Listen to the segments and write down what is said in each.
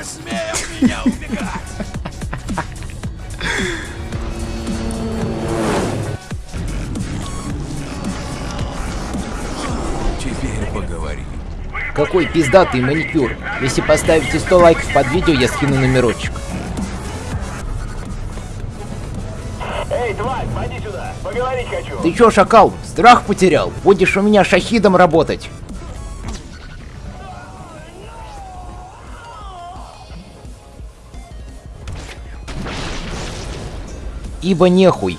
Не смей от меня убегать! Теперь поговорим. Какой пиздатый маникюр. Если поставите 100 лайков под видео, я скину номерочек. Эй, тварь, поди сюда, поговорить хочу. Ты чё, шакал, страх потерял? Будешь у меня шахидом работать. Ибо нехуй.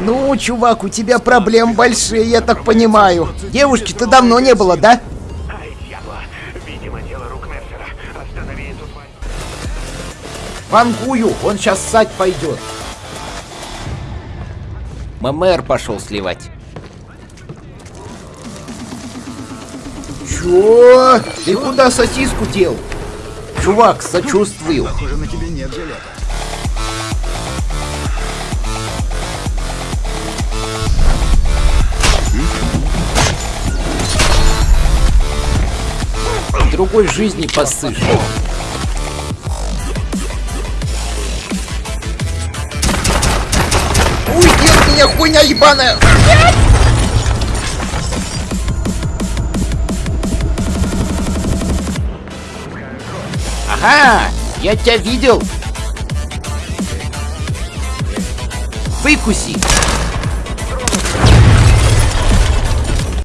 Ну, чувак, у тебя проблем большие, я так понимаю. Девушки-то давно не было, да? Вангую, он сейчас ссать пойдет. ММР пошел сливать. Чё? Ты куда сосиску дел? Чувак, сочувствую. Похоже, на тебе нет жилета. Другой жизни посышь. Меня, хуйня ебаная! Ага, я тебя видел. Выкуси.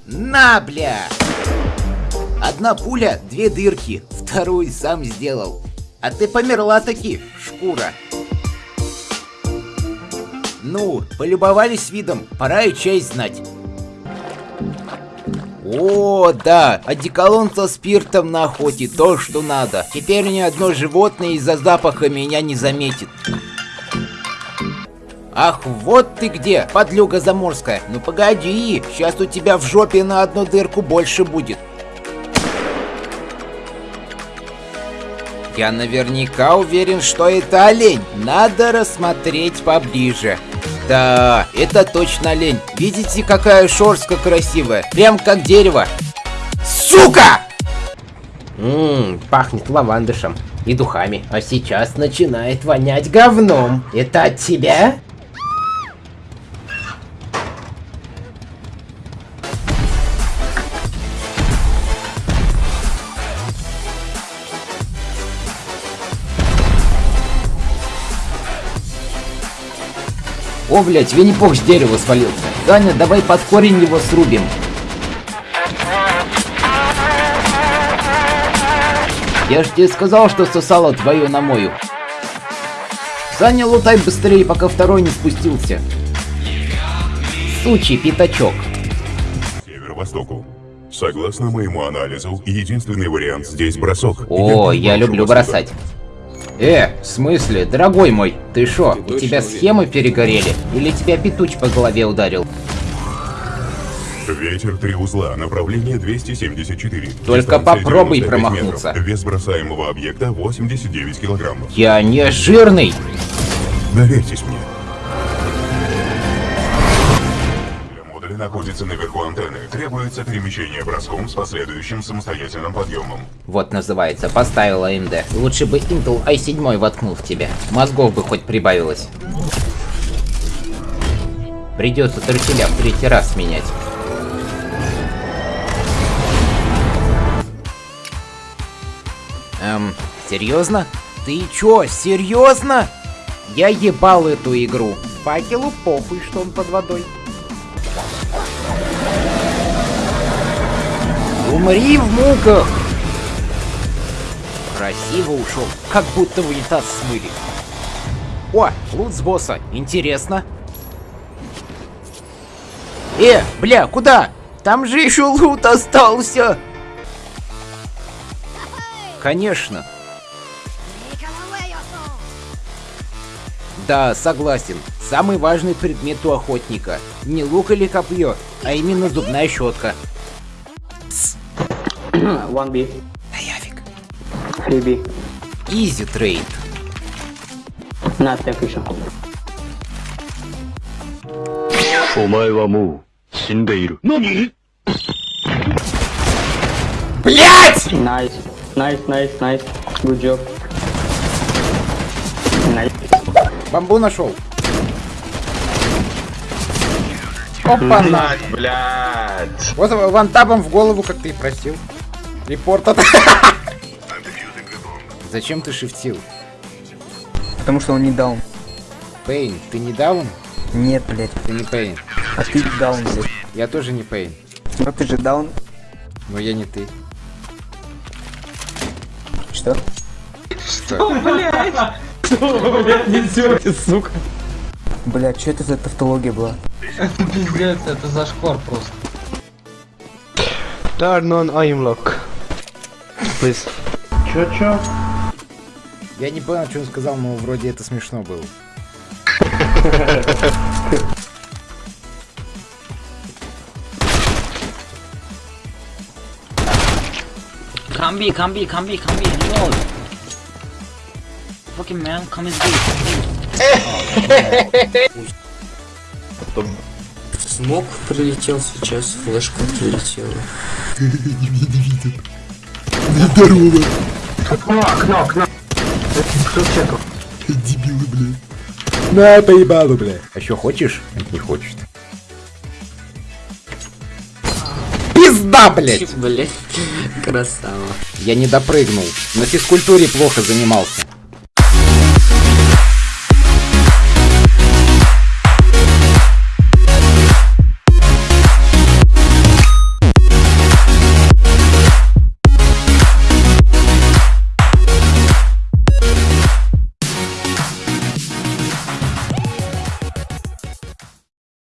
На, бля. Одна пуля, две дырки. Вторую сам сделал. А ты померла таки, шкура. Ну, полюбовались видом, пора и честь знать. О, да, одеколон со спиртом на охоте, то, что надо. Теперь ни одно животное из-за запаха меня не заметит. Ах, вот ты где, подлюга заморская. Ну погоди, сейчас у тебя в жопе на одну дырку больше будет. Я наверняка уверен, что это олень. Надо рассмотреть поближе. Да, это точно олень. Видите, какая шорстка красивая? Прям как дерево. Сука! Ммм, пахнет лавандышем и духами. А сейчас начинает вонять говном. Это от тебя? О, блять, Винни-Пух с дерева свалился. Даня, давай под корень его срубим. Я ж тебе сказал, что сосало твою намою. Саня, лутай быстрее, пока второй не спустился. Сучий пятачок. северо-востоку. Согласно моему анализу, единственный вариант здесь бросок. О, я прошу люблю бросать. Э, в смысле, дорогой мой, ты шо, у тебя схемы перегорели? Или тебя петуч по голове ударил? Ветер три узла, направление 274. Только попробуй 95 промахнуться. метров. Вес бросаемого объекта 89 килограммов. Я не жирный. Доверьтесь мне. Модуля находится наверху антенны. Требуется перемещение броском с последующим самостоятельным подъемом. Вот называется, поставил AMD. Лучше бы Intel i7 воткнул в тебя. Мозгов бы хоть прибавилось. Придется труселя в третий раз менять. Эм, серьезно? Ты чё, серьезно? Я ебал эту игру. Факелу похуй, что он под водой. Умри в муках! Красиво ушел, как будто в унитаз смыли. О, лут с босса, интересно. Э, бля, куда? Там же еще лут остался. Конечно. Да, согласен. Самый важный предмет у охотника. Не лук или копье, а именно зубная щетка. One B. Да яфиг. Фриби. Изи трейд. На, так еще. お前はもう死んでいる。何 Блять! Найс. Найс, найс, найс. Good job. Найс. Бамбу нашел. Опа-на! Блядь. Вот вантабом в голову, как ты и просил. Репорт от... Зачем ты шифтил? Потому что он не даун. Пейн, ты не даун? Нет, блядь. Ты не Пейн. А ты даун, блядь. Я тоже не Пейн. Но ты же даун. Но я не ты. Что? Блядь, что это за тавтология была? Пиздец, это зашквар просто. Turn on aim Please. Я не понял, что он сказал, но вроде это смешно было. Come B, come B, reload. Fucking man, come in B. Смог прилетел сейчас, флешка прилетела. На, поебалу, бля. А еще хочешь? Не хочет. Пизда, блять! Блять, красава. Я не допрыгнул. На физкультуре плохо занимался.